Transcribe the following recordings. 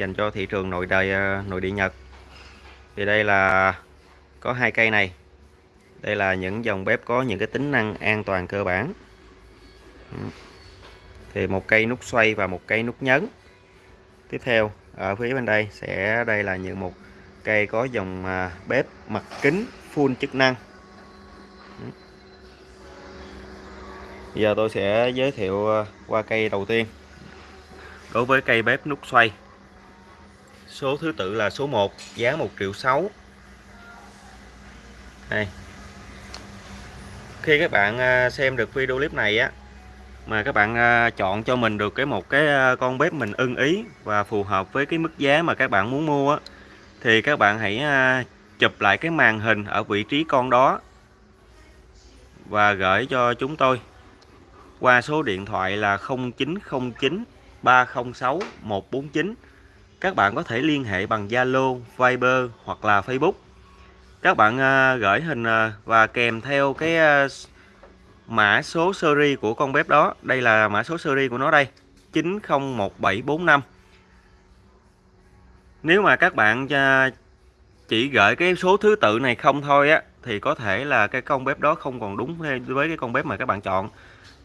dành cho thị trường nội đời ờ, nội địa Nhật. Thì đây là, có hai cây này. Đây là những dòng bếp có những cái tính năng an toàn cơ bản. Thì một cây nút xoay và một cây nút nhấn. Tiếp theo, ở phía bên đây sẽ, đây là những một cây có dòng à, bếp mặt kính full chức năng. Giờ tôi sẽ giới thiệu ờ, qua cây đầu tiên. Đối với cây bếp nút xoay số thứ tự là số 1 giá 1 triệu 6 đây. Khi các bạn à, xem được video clip này á, mà các bạn à, chọn cho mình được cái một cái à, con bếp mình ưng ý và phù hợp với cái mức giá mà các bạn muốn mua á, thì các bạn hãy chụp lại cái màn hình ở vị trí con đó và gửi cho chúng tôi qua số điện thoại là 0909 306 149 các bạn có thể liên hệ bằng Zalo, Viber hoặc là Facebook. Các bạn à, gửi hình à, và kèm theo cái à, mã số series của con bếp đó. Đây là mã số series của nó đây 901745 nếu mà các bạn chỉ gửi cái số thứ tự này không thôi á thì có thể là cái con bếp đó không còn đúng với cái con bếp mà các bạn chọn.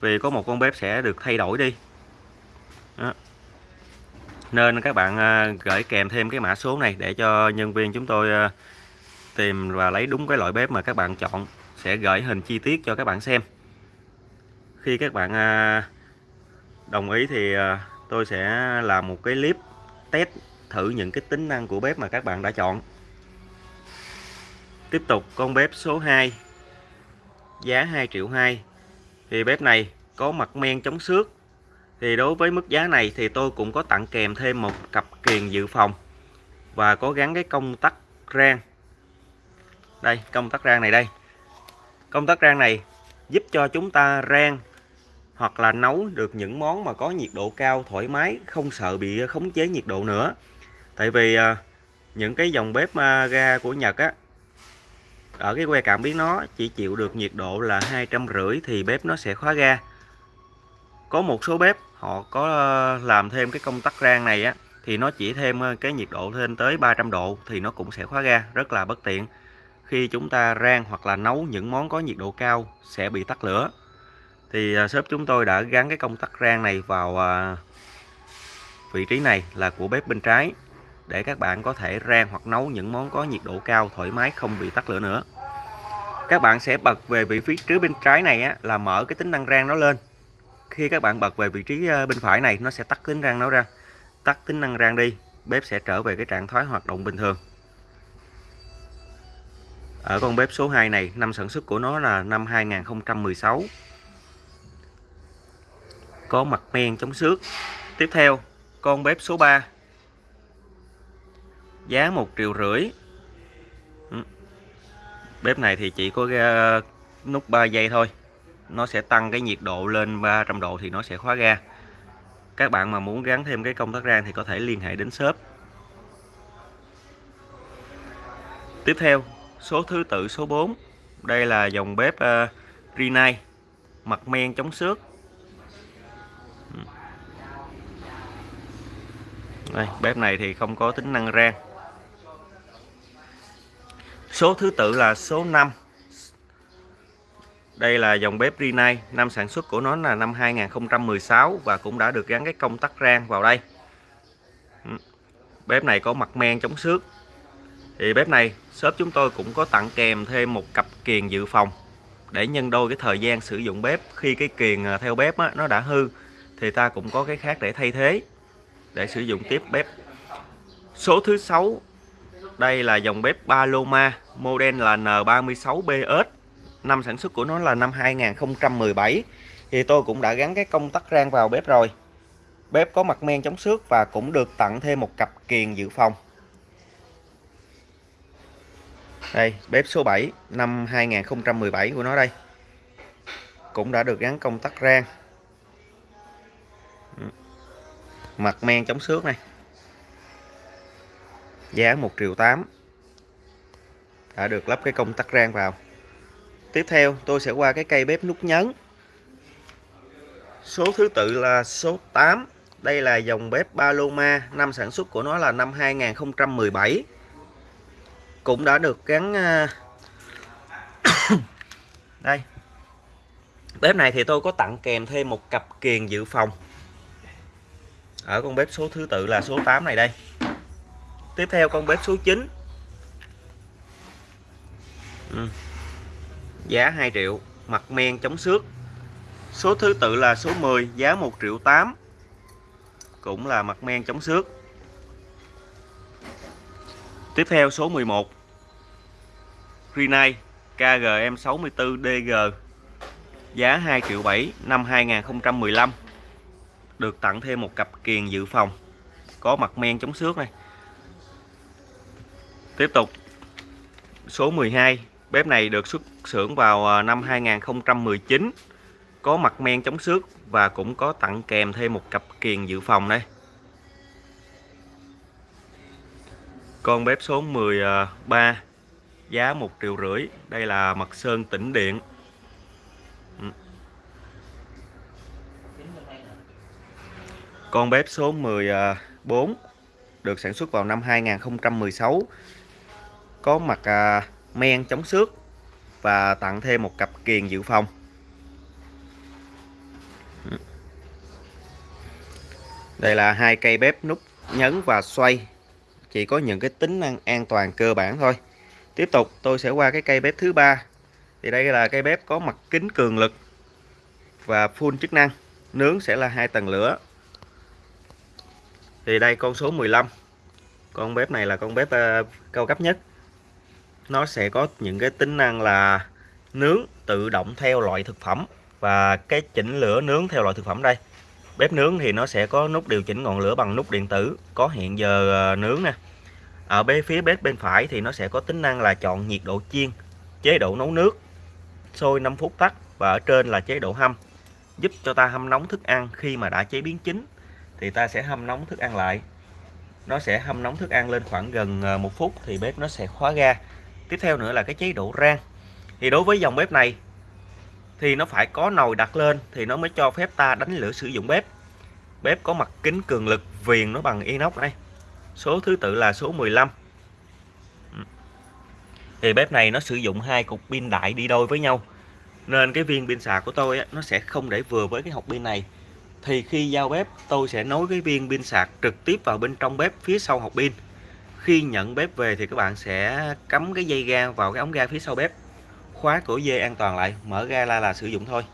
Vì có một con bếp sẽ được thay đổi đi. Đó nên các bạn à, gửi kèm thêm cái mã số này để cho nhân viên chúng tôi à, tìm và lấy đúng cái loại bếp mà các bạn chọn. Sẽ gửi hình chi tiết cho các bạn xem. Khi các bạn à, đồng ý thì tôi sẽ làm một cái clip test thử những cái tính năng của bếp mà các bạn đã chọn. Tiếp tục, con bếp số 2 giá 2 triệu 2 thì bếp này có mặt men chống xước thì đối với mức giá này thì tôi cũng có tặng kèm thêm một cặp kiềng dự phòng và có gắn cái công tắc rang. Đây, công tắc rang này đây. Công tắc rang này giúp cho chúng ta rang hoặc là nấu được những món mà có nhiệt độ cao, thoải mái, không sợ bị khống chế nhiệt độ nữa. Tại vì à, những cái dòng bếp à, ga của Nhật á, ở cái que cảm biến nó chỉ chịu được nhiệt độ là hai trăm rưỡi thì bếp nó sẽ khóa ga. Có một số bếp họ có ờ, làm thêm cái công tắc rang này á thì nó chỉ thêm ờ, cái nhiệt độ lên tới 300 độ thì nó cũng sẽ khóa ga rất là bất tiện. Khi chúng ta rang hoặc là nấu những món có nhiệt độ cao sẽ bị tắt lửa. Thì ờ, shop chúng tôi đã gắn cái công tắc rang này vào vị trí này là của bếp bên trái để các bạn có thể rang hoặc nấu những món có nhiệt độ cao thoải mái không bị tắt lửa nữa. Các bạn sẽ bật về vị trí bên trái này á, là mở cái tính năng rang nó lên khi các bạn bật về vị trí ờ, bên phải này, nó sẽ tắt tính rang nó ra. Tắt tính năng rang đi, bếp sẽ trở về cái trạng thái hoạt động bình thường. Ở con bếp số 2 này, năm sản xuất của nó là năm 2016 có mặt men chống xước. Tiếp theo, con bếp số 3 giá một triệu rưỡi. Ừ. Bếp này thì chỉ có ờ, nút 3 giây thôi nó sẽ tăng cái nhiệt độ lên 300 độ thì nó sẽ khóa ga. Các bạn mà muốn gắn thêm cái công tắc rang thì có thể liên hệ đến shop. Tiếp theo số thứ tự số 4 đây là dòng bếp uh, Rinnai mặt men chống xước. Đây bếp này thì không có tính năng rang. Số thứ tự là số 5 đây là dòng bếp Rinnai năm sản xuất của nó là năm 2016 và cũng đã được gắn cái công tắc rang vào đây. Ừ. Bếp này có mặt men chống xước. Thì bếp này shop chúng tôi cũng có tặng kèm thêm một cặp kiềng dự phòng để nhân đôi cái thời gian sử dụng bếp. Khi cái kiềng à, theo bếp á, nó đã hư thì ta cũng có cái khác để thay thế để sử dụng tiếp bếp. Số thứ sáu đây là dòng bếp Paloma model là N36BS năm sản xuất của nó là năm 2017 thì tôi cũng đã gắn cái công tắc rang vào bếp rồi. Bếp có mặt men chống xước và cũng được tặng thêm một cặp kiềng dự phòng. Đây, bếp số 7 năm 2017 của nó đây. Cũng đã được gắn công tắc rang. Mặt men chống xước này. Giá 1 triệu 8 đã được lắp cái công tắc rang vào tiếp theo, tôi sẽ qua cái cây bếp nút nhấn. Số thứ tự là số 8 đây là dòng bếp Paloma năm sản xuất của nó là năm 2017 cũng đã được gắn à, đây. Bếp này thì tôi có tặng kèm thêm một cặp kiền dự phòng. Ở con bếp số thứ tự là số 8 này đây. Tiếp theo con bếp số 9 ừ giá 2 triệu, mặt men chống xước. Số thứ tự là số 10 giá 1 triệu 8 cũng là mặt men chống xước. Tiếp theo số 11 Rinnai KGM64DG giá 2 triệu 7 năm 2015 được tặng thêm một cặp kiền dự phòng, có mặt men chống xước này. Tiếp tục, số 12 bếp này được xuất xưởng vào ờ, năm 2019 có mặt men chống xước và cũng có tặng kèm thêm một cặp kiền dự phòng đây. Con bếp số 13 ờ, giá 1 triệu rưỡi. Đây là mặt sơn tĩnh điện. Ừ. Con bếp số 14 ờ, được sản xuất vào năm 2016 có mặt à, men chống xước và tặng thêm một cặp kiền dự phòng. Đây là hai cây bếp nút nhấn và xoay. Chỉ có những cái tính năng an toàn cơ bản thôi. Tiếp tục tôi sẽ qua cái cây bếp thứ ba. Thì đây là cây bếp có mặt kính cường lực và full chức năng. Nướng sẽ là hai tầng lửa. Thì đây con số 15 con bếp này là con bếp uh, cao cấp nhất nó sẽ có những cái tính năng là nướng tự động theo loại thực phẩm. Và cái chỉnh lửa nướng theo loại thực phẩm đây. Bếp nướng thì nó sẽ có nút điều chỉnh ngọn lửa bằng nút điện tử. Có hẹn giờ ờ, nướng nè. Ở bên phía bếp bên phải thì nó sẽ có tính năng là chọn nhiệt độ chiên, chế độ nấu nước, sôi 5 phút tắt. Và ở trên là chế độ hâm. Giúp cho ta hâm nóng thức ăn khi mà đã chế biến chín, thì ta sẽ hâm nóng thức ăn lại. Nó sẽ hâm nóng thức ăn lên khoảng gần ờ, một phút thì bếp nó sẽ khóa ga tiếp theo nữa là cái chế độ rang. Thì đối với dòng bếp này thì nó phải có nồi đặt lên thì nó mới cho phép ta đánh lửa sử dụng bếp. Bếp có mặt kính cường lực viền nó bằng inox đây. Số thứ tự là số 15 ừ. thì bếp này nó sử dụng hai cục pin đại đi đôi với nhau. Nên cái viên pin sạc của tôi á, nó sẽ không để vừa với cái hộp pin này. Thì khi giao bếp tôi sẽ nối cái viên pin sạc trực tiếp vào bên trong bếp phía sau hộp pin khi nhận bếp về thì các bạn sẽ cắm cái dây ga vào cái ống ga phía sau bếp. Khóa cửa dê an toàn lại mở ra là, là sử dụng thôi.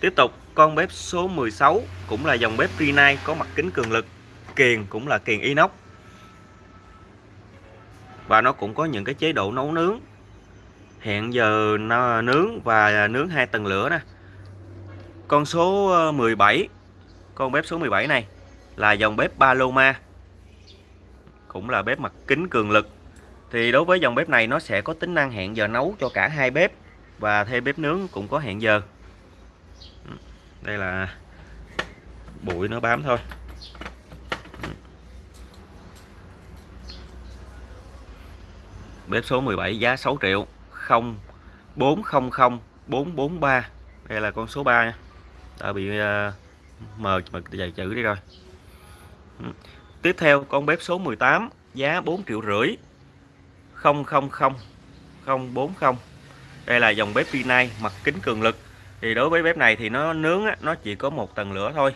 Tiếp tục con bếp số 16 cũng là dòng bếp Rinnai có mặt kính cường lực kiền cũng là kiền inox. Và nó cũng có những cái chế độ nấu nướng. Hẹn giờ nướng và nướng hai tầng lửa nè. Con số ờ, 17 con bếp số 17 này là dòng bếp Paloma cũng là bếp mặt kính cường lực. Thì đối với dòng bếp này nó sẽ có tính năng hẹn giờ nấu cho cả hai bếp và thêm bếp nướng cũng có hẹn giờ. Đây là bụi nó bám thôi. Bếp số 17 giá 6 triệu 0400 443 đây là con số 3 nha. Đã bị uh, mờ mà dày chữ đi rồi tiếp theo con bếp số 18 giá 4 triệu rưỡi. 000 040 đây là dòng bếp Rinnai mặt kính cường lực. Thì đối với bếp này thì nó nướng á, nó chỉ có một tầng lửa thôi.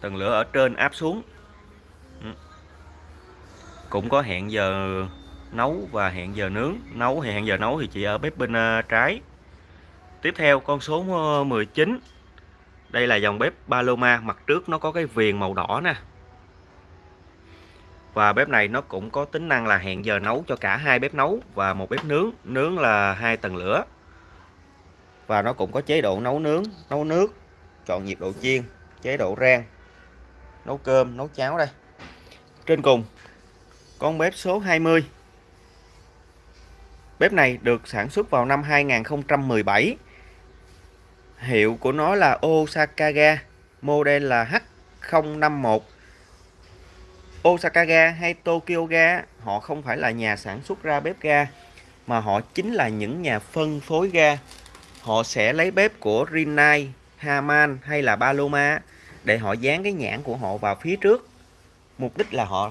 Tầng lửa ở trên áp xuống. Ừ. Cũng có hẹn giờ nấu và hẹn giờ nướng. Nấu thì hẹn giờ nấu thì chỉ ở bếp bên ờ, trái. Tiếp theo con số ờ, 19 đây là dòng bếp Paloma mặt trước nó có cái viền màu đỏ nè và bếp này nó cũng có tính năng là hẹn giờ nấu cho cả hai bếp nấu và một bếp nướng. Nướng là hai tầng lửa. Và nó cũng có chế độ nấu nướng, nấu nước, chọn nhiệt độ chiên, chế độ rang, nấu cơm, nấu cháo đây. Trên cùng, con bếp số 20 bếp này được sản xuất vào năm 2017 hiệu của nó là Osaka ga model là H051 Osaka ga hay Tokyo ga họ không phải là nhà sản xuất ra bếp ga mà họ chính là những nhà phân phối ga. Họ sẽ lấy bếp của Rinnai, Haman hay là Paloma để họ dán cái nhãn của họ vào phía trước. Mục đích là họ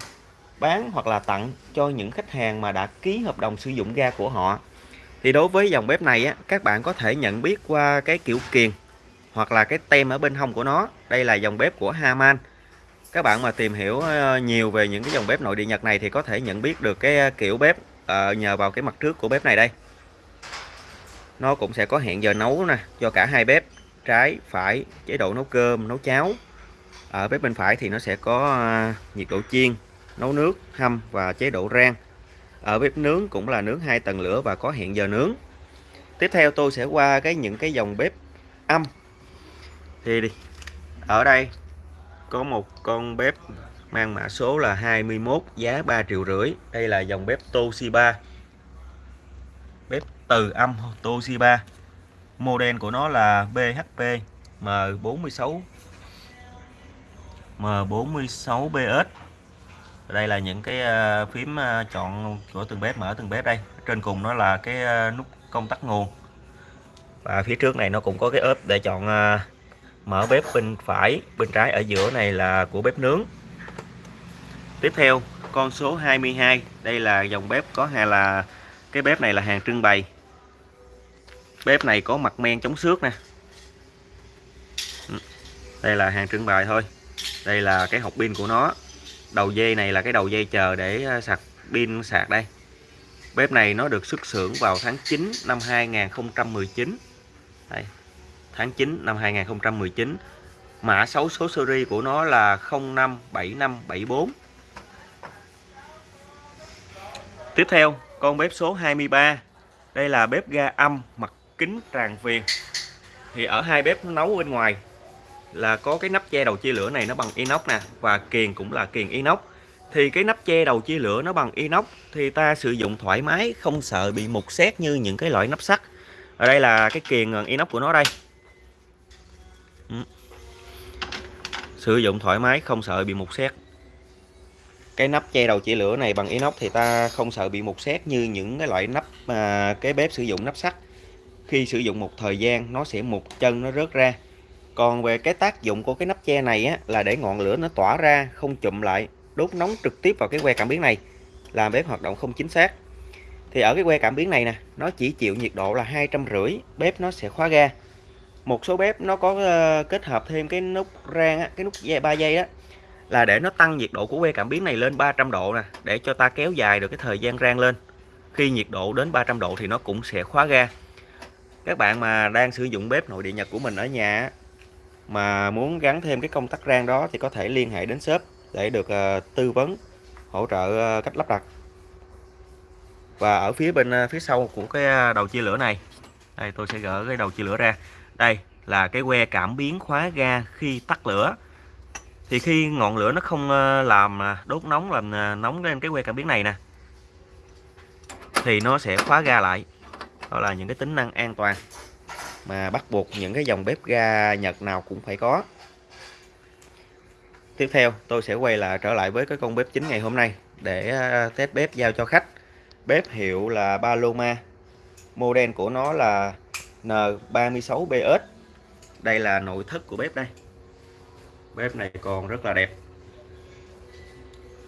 bán hoặc là tặng cho những khách hàng mà đã ký hợp đồng sử dụng ga của họ. Thì đối với dòng bếp này á, các bạn có thể nhận biết qua cái kiểu kiền hoặc là cái tem ở bên hông của nó. Đây là dòng bếp của Haman các bạn mà tìm hiểu ờ, nhiều về những cái dòng bếp nội địa Nhật này thì có thể nhận biết được cái ờ, kiểu bếp uh, nhờ vào cái mặt trước của bếp này đây. Nó cũng sẽ có hẹn giờ nấu nè cho cả hai bếp trái phải chế độ nấu cơm nấu cháo. Ở bếp bên phải thì nó sẽ có nhiệt độ chiên nấu nước hâm và chế độ rang. Ở bếp nướng cũng là nướng hai tầng lửa và có hẹn giờ nướng. Tiếp theo tôi sẽ qua cái những cái dòng bếp âm. Thì đi ở đây có một con bếp mang mã số là 21 giá 3 triệu rưỡi. Đây là dòng bếp Toshiba. Bếp từ âm Toshiba. Model của nó là BHP M46 M46BS đây là những cái ờ, phím ờ, chọn của từng bếp, mở từng bếp đây. Trên cùng nó là cái ờ, nút công tắc nguồn. Và phía trước này nó cũng có cái ốp để chọn mở bếp bên phải bên trái ở giữa này là của bếp nướng. Tiếp theo con số 22 đây là dòng bếp có hay là cái bếp này là hàng trưng bày. Bếp này có mặt men chống xước nè. Ừ, đây là hàng trưng bày thôi. Đây là cái hộp pin của nó. Đầu dây này là cái đầu dây chờ để ờ, sạc pin sạc đây. Bếp này nó được xuất xưởng vào tháng 9 năm 2019 đây, tháng 9 năm 2019 mã 6 số series của nó là 057574 tiếp theo, con bếp số 23 đây là bếp ga âm mặt kính tràn viền. Thì ở hai bếp nấu bên ngoài là có cái nắp che đầu chia lửa này nó bằng inox nè, và kiềng cũng là kiềng inox. Thì cái nắp che đầu chia lửa nó bằng inox thì ta sử dụng thoải mái, không sợ bị mục xét như những cái loại nắp sắt. Ở đây là cái kiềng ờ, inox của nó đây. Ừ. sử dụng thoải mái không sợ bị mục xét. Cái nắp che đầu chỉ lửa này bằng inox thì ta không sợ bị mục xét như những cái loại nắp mà cái bếp sử dụng nắp sắt. Khi sử dụng một thời gian nó sẽ mục chân nó rớt ra. Còn về cái tác dụng của cái nắp che này á, là để ngọn lửa nó tỏa ra không chụm lại đốt nóng trực tiếp vào cái que cảm biến này làm bếp hoạt động không chính xác. Thì ở cái que cảm biến này nè nó chỉ chịu nhiệt độ là hai trăm rưỡi bếp nó sẽ khóa ga một số bếp nó có uh, kết hợp thêm cái nút rang á, cái nút dây 3 giây đó là để nó tăng nhiệt độ của que cảm biến này lên 300 độ nè để cho ta kéo dài được cái thời gian rang lên. Khi nhiệt độ đến 300 độ thì nó cũng sẽ khóa ga. Các bạn mà đang sử dụng bếp nội địa Nhật của mình ở nhà mà muốn gắn thêm cái công tắc rang đó thì có thể liên hệ đến shop để được uh, tư vấn hỗ trợ uh, cách lắp đặt. Và ở phía bên uh, phía sau của cái đầu chia lửa này đây tôi sẽ gỡ cái đầu chia lửa ra đây là cái que cảm biến khóa ga khi tắt lửa. Thì khi ngọn lửa nó không ờ, làm à, đốt nóng làm à, nóng lên cái que cảm biến này nè, thì nó sẽ khóa ga lại. Đó là những cái tính năng an toàn mà bắt buộc những cái dòng bếp ga Nhật nào cũng phải có. Tiếp theo, tôi sẽ quay lại, trở lại với cái con bếp chính ngày hôm nay để ờ, test bếp giao cho khách. Bếp hiệu là Paloma, model của nó là N36BS đây là nội thất của bếp đây. Bếp này còn rất là đẹp.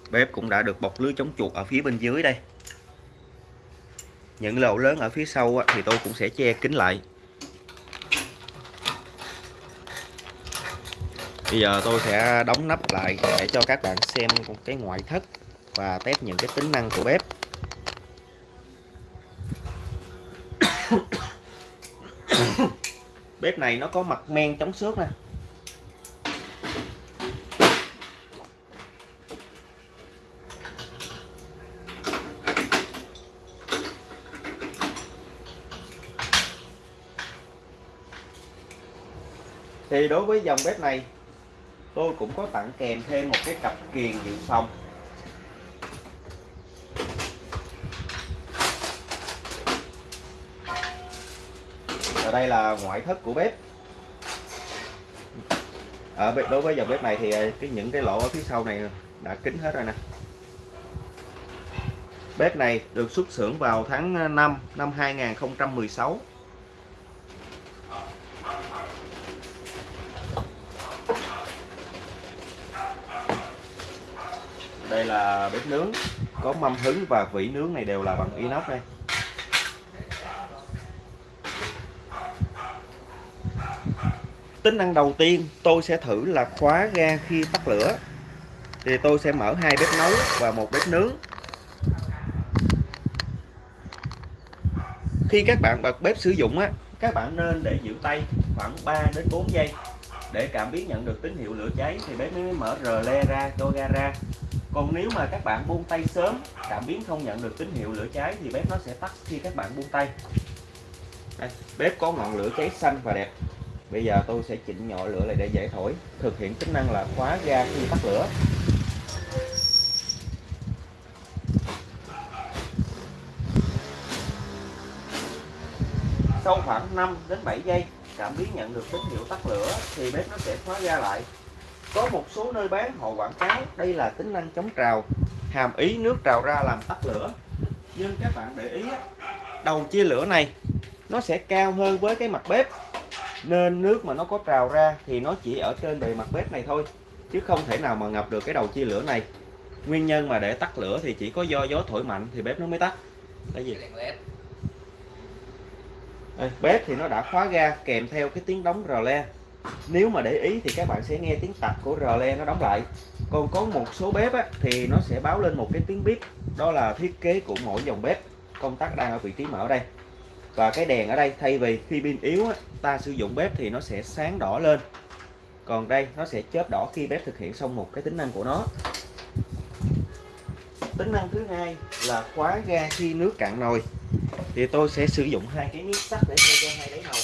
Bếp cũng đã được bọc lưới chống chuột ở phía bên dưới đây. Những lỗ lớn ở phía sau thì tôi cũng sẽ che kín lại. Bây giờ tôi sẽ đóng nắp lại để cho các bạn xem cái ngoại thất và test những cái tính năng của bếp. Bếp này nó có mặt men chống xước nè. Thì đối với dòng bếp này, tôi cũng có tặng kèm thêm một cái cặp kiềng dự phòng. đây là ngoại thất của bếp. Ở bếp đối với dòng bếp này thì ờ, cái những cái lỗ ở phía sau này đã kín hết rồi nè. Bếp này được xuất xưởng vào tháng 5 năm 2016 đây là bếp nướng. Có mâm hứng và vỉ nướng này đều là bằng inox đây. Tính năng đầu tiên tôi sẽ thử là khóa ga khi tắt lửa. Thì tôi sẽ mở hai bếp nấu và một bếp nướng. Khi các bạn bật bếp sử dụng á các bạn nên để giữ tay khoảng 3 đến 4 giây. Để cảm biến nhận được tín hiệu lửa cháy thì bếp mới mở rờ le ra cho ga ra. Còn nếu mà các bạn buông tay sớm cảm biến không nhận được tín hiệu lửa cháy thì bếp nó sẽ tắt khi các bạn buông tay. Đây, bếp có ngọn lửa cháy xanh và đẹp bây giờ tôi sẽ chỉnh nhỏ lửa lại để dễ thổi. Thực hiện tính năng là khóa ga khi tắt lửa. Sau khoảng 5 đến 7 giây, cảm biến nhận được tín hiệu tắt lửa thì bếp nó sẽ khóa ga lại. Có một số nơi bán họ quảng cáo đây là tính năng chống trào, hàm ý nước trào ra làm tắt lửa. Nhưng các bạn để ý đầu chia lửa này nó sẽ cao hơn với cái mặt bếp nên nước mà nó có trào ra thì nó chỉ ở trên bề mặt bếp này thôi chứ không thể nào mà ngập được cái đầu chia lửa này. Nguyên nhân mà để tắt lửa thì chỉ có do gió thổi mạnh thì bếp nó mới tắt. Cái gì? Đây, bếp thì nó đã khóa ga kèm theo cái tiếng đóng rờ le. Nếu mà để ý thì các bạn sẽ nghe tiếng tạch của rờ le nó đóng lại. Còn có một số bếp á, thì nó sẽ báo lên một cái tiếng bếp đó là thiết kế của mỗi dòng bếp. Công tắc đang ở vị trí mở đây và cái đèn ở đây thay vì khi pin yếu á, ta sử dụng bếp thì nó sẽ sáng đỏ lên. Còn đây nó sẽ chớp đỏ khi bếp thực hiện xong một cái tính năng của nó. Tính năng thứ hai là khóa ga khi nước cạn nồi. Thì tôi sẽ sử dụng hai cái miếng sắt để thay cho hai đáy nồi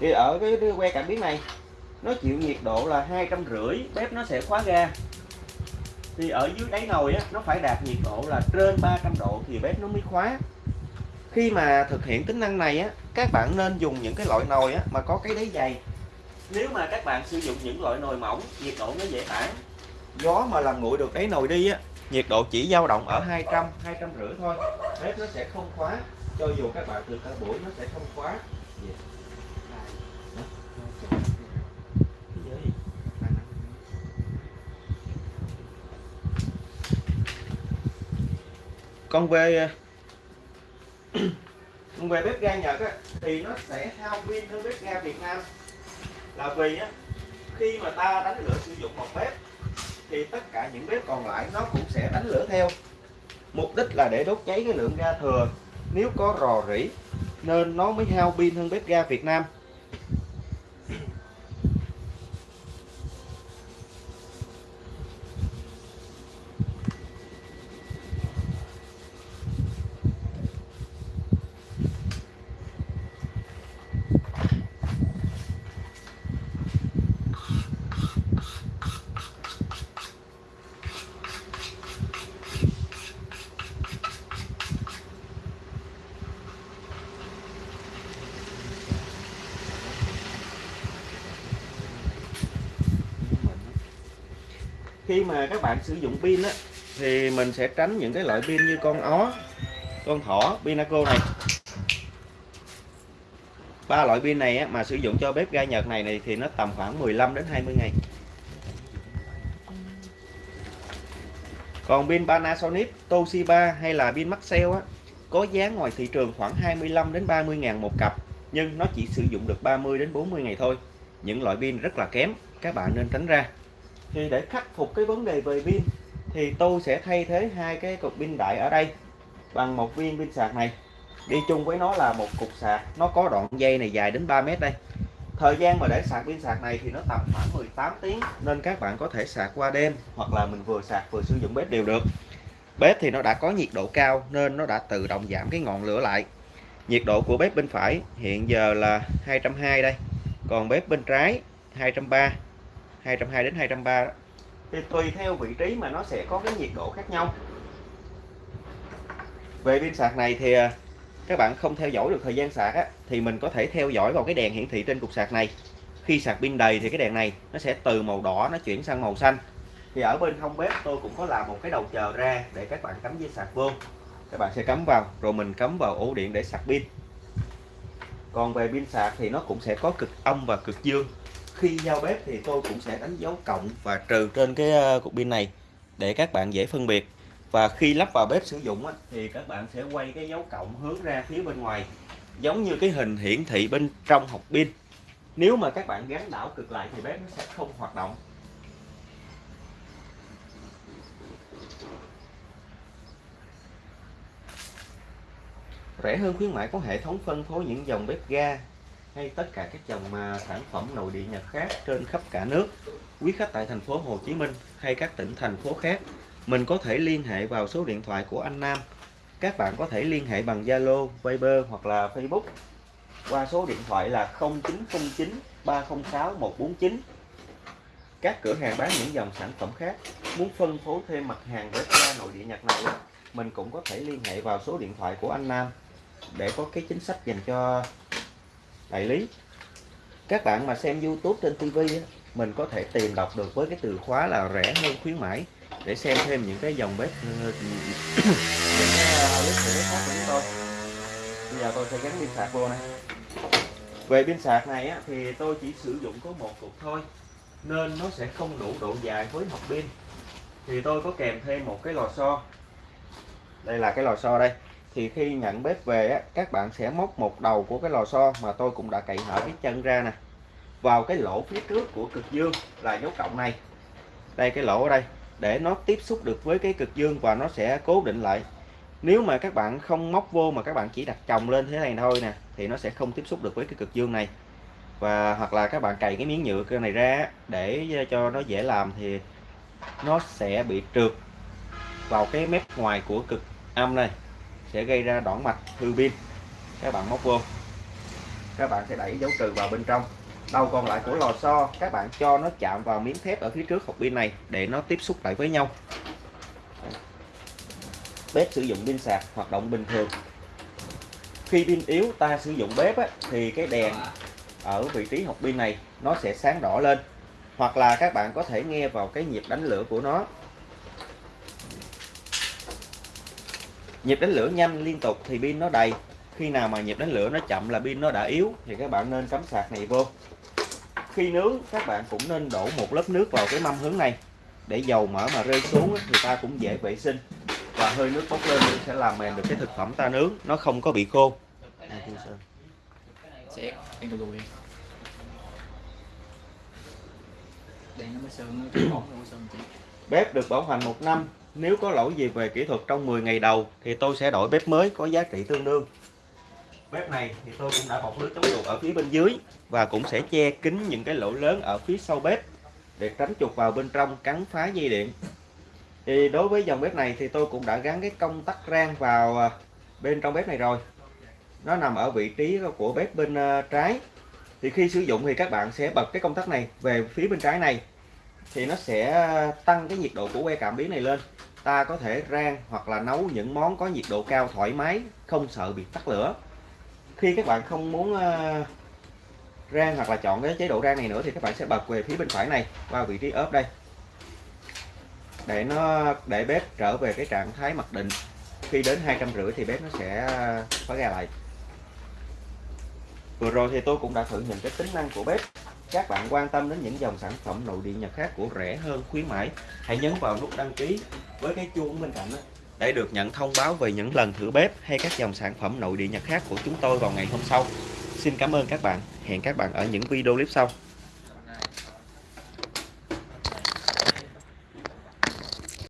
thì ở cái que cảm biến này nó chịu nhiệt độ là hai trăm rưỡi bếp nó sẽ khóa ga. Thì ở dưới đáy nồi á, nó phải đạt nhiệt độ là trên 300 độ thì bếp nó mới khóa. Khi mà thực hiện tính năng này á các bạn nên dùng những cái loại nồi á, mà có cái đáy dày. Nếu mà các bạn sử dụng những loại nồi mỏng nhiệt độ nó dễ tản. Gió mà làm nguội được đáy nồi đi á nhiệt độ chỉ dao động ở 200 200 rưỡi thôi. Bếp nó sẽ không khóa cho dù các bạn được cả buổi nó sẽ không khóa. Con về con về bếp ga Nhật á, thì nó sẽ hao pin hơn bếp ga Việt Nam. Là vì á, khi mà ta đánh lửa sử dụng một bếp thì tất cả những bếp còn lại nó cũng sẽ đánh lửa theo. Mục đích là để đốt cháy cái lượng ga thừa. Nếu có rò rỉ nên nó mới hao pin hơn bếp ga Việt Nam. Khi mà các bạn sử dụng pin á thì mình sẽ tránh những cái loại pin như con ó con thỏ pinaco này. Ba loại pin này á, mà sử dụng cho bếp ga Nhật này này thì nó tầm khoảng 15 đến 20 ngày. Còn pin Panasonic Toshiba hay là pin Maxell á có giá ngoài thị trường khoảng 25 đến 30 ngàn một cặp nhưng nó chỉ sử dụng được 30 đến 40 ngày thôi. Những loại pin rất là kém các bạn nên tránh ra thì để khắc phục cái vấn đề về pin, thì tôi sẽ thay thế hai cái cục pin đại ở đây bằng một viên pin sạc này. Đi chung với nó là một cục sạc, nó có đoạn dây này dài đến 3 mét đây. Thời gian mà để sạc pin sạc này thì nó tầm khoảng 18 tiếng, nên các bạn có thể sạc qua đêm hoặc là mình vừa sạc vừa sử dụng bếp đều được. Bếp thì nó đã có nhiệt độ cao nên nó đã tự động giảm cái ngọn lửa lại. Nhiệt độ của bếp bên phải hiện giờ là 220 đây, còn bếp bên trái 230 220 đến 230 thì tùy theo vị trí mà nó sẽ có cái nhiệt độ khác nhau. Về pin sạc này thì à, các bạn không theo dõi được thời gian sạc á, thì mình có thể theo dõi vào cái đèn hiển thị trên cục sạc này. Khi sạc pin đầy thì cái đèn này nó sẽ từ màu đỏ nó chuyển sang màu xanh. Thì ở bên hông bếp tôi cũng có làm một cái đầu chờ ra để các bạn cắm dây sạc vô. Các bạn sẽ cắm vào rồi mình cắm vào ổ điện để sạc pin. Còn về pin sạc thì nó cũng sẽ có cực âm và cực dương khi giao bếp thì tôi cũng sẽ đánh dấu cộng và trừ trên cái ờ, cục pin này để các bạn dễ phân biệt. Và khi lắp vào bếp sử dụng thì các bạn sẽ quay cái dấu cộng hướng ra phía bên ngoài, giống như cái hình hiển thị bên trong hộp pin. Nếu mà các bạn gắn đảo cực lại thì bếp nó sẽ không hoạt động. Rẻ hơn khuyến mãi có hệ thống phân phối những dòng bếp ga hay tất cả các dòng mà sản phẩm nội địa Nhật khác trên khắp cả nước. Quý khách tại thành phố Hồ Chí Minh hay các tỉnh thành phố khác, mình có thể liên hệ vào số điện thoại của anh Nam. Các bạn có thể liên hệ bằng Zalo, Viber hoặc là Facebook qua số điện thoại là 0909 306 149. Các cửa hàng bán những dòng sản phẩm khác muốn phân phối thêm mặt hàng bếp ga nội địa Nhật này mình cũng có thể liên hệ vào số điện thoại của anh Nam để có cái chính sách dành cho đại lý các bạn mà xem YouTube trên TV mình có thể tìm đọc được với cái từ khóa là rẻ hơn khuyến mãi để xem thêm những cái dòng bếp những cái bếp khác của chúng tôi bây giờ tôi sẽ gắn pin sạc vô này về pin sạc này á, thì tôi chỉ sử dụng có một cục thôi nên nó sẽ không đủ độ dài với hộp pin thì tôi có kèm thêm một cái lò xo đây là cái lò xo đây thì khi nhận bếp về á, các bạn sẽ móc một đầu của cái lò xo mà tôi cũng đã cậy hở cái chân ra nè. Vào cái lỗ phía trước của cực dương là dấu cộng này. Đây cái lỗ ở đây để nó tiếp xúc được với cái cực dương và nó sẽ cố định lại. Nếu mà các bạn không móc vô mà các bạn chỉ đặt chồng lên thế này thôi nè thì nó sẽ không tiếp xúc được với cái cực dương này. Và hoặc là các bạn cày cái miếng nhựa này ra để cho nó dễ làm thì nó sẽ bị trượt vào cái mép ngoài của cực âm này sẽ gây ra đoạn mạch hư pin. Các bạn móc vô. Các bạn sẽ đẩy dấu trừ vào bên trong. Đầu còn lại của lò xo các bạn cho nó chạm vào miếng thép ở phía trước hộp pin này để nó tiếp xúc lại với nhau. Bếp sử dụng pin sạc hoạt động bình thường. Khi pin yếu ta sử dụng bếp á, thì cái đèn ở vị trí hộp pin này nó sẽ sáng đỏ lên. Hoặc là các bạn có thể nghe vào cái nhịp đánh lửa của nó. Nhịp đánh lửa nhanh liên tục thì pin nó đầy. Khi nào mà nhịp đánh lửa nó chậm là pin nó đã yếu thì các bạn nên cắm sạc này vô. Khi nướng các bạn cũng nên đổ một lớp nước vào cái mâm hướng này. Để dầu mỡ mà rơi xuống thì ta cũng dễ vệ sinh. Và hơi nước bốc lên sẽ làm mềm được cái thực phẩm ta nướng nó không có bị khô. Bếp được bảo hành một năm nếu có lỗi gì về kỹ thuật trong 10 ngày đầu, thì tôi sẽ đổi bếp mới có giá trị tương đương. Bếp này thì tôi cũng đã bọc lưới chống chuột ở phía bên dưới và cũng sẽ che kín những cái lỗ lớn ở phía sau bếp để tránh chuột vào bên trong cắn phá dây điện. Thì đối với dòng bếp này thì tôi cũng đã gắn cái công tắc rang vào à, bên trong bếp này rồi. Nó nằm ở vị trí của bếp bên à, trái. Thì khi sử dụng thì các bạn sẽ bật cái công tắc này về phía bên trái này thì nó sẽ tăng cái nhiệt độ của que cảm biến này lên ta có thể rang hoặc là nấu những món có nhiệt độ cao thoải mái không sợ bị tắt lửa. Khi các bạn không muốn uh, rang hoặc là chọn cái chế độ rang này nữa thì các bạn sẽ bật về phía bên phải này qua vị trí ốp đây. Để nó để bếp trở về cái trạng thái mặc định. Khi đến hai trăm rưỡi thì bếp nó sẽ ờ, khóa ra lại. Vừa rồi thì tôi cũng đã thử những cái tính năng của bếp. Các bạn quan tâm đến những dòng sản phẩm nội địa Nhật khác của rẻ hơn khuyến mãi hãy nhấn vào nút đăng ký với cái chuông bên cạnh đó để được nhận thông báo về những lần thử bếp hay các dòng sản phẩm nội địa Nhật khác của chúng tôi vào ngày hôm sau. Xin cảm ơn các bạn. Hẹn các bạn ở những video clip sau.